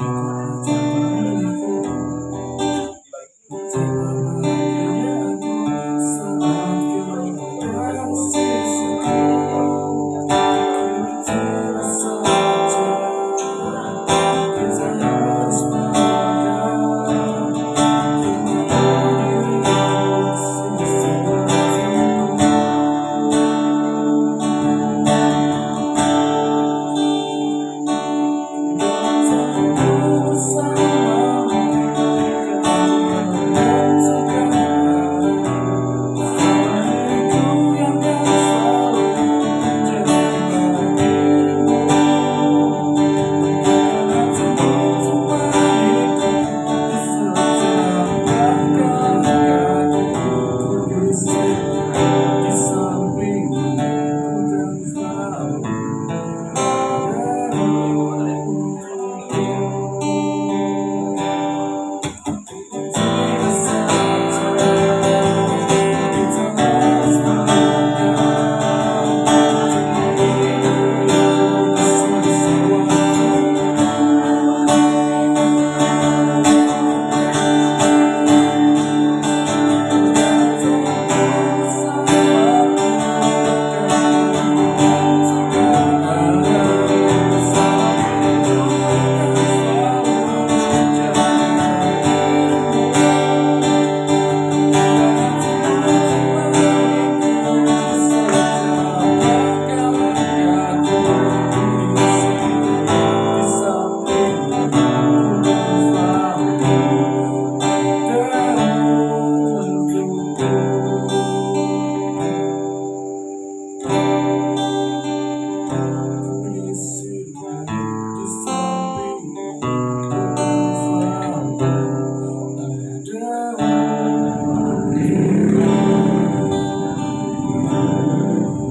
you.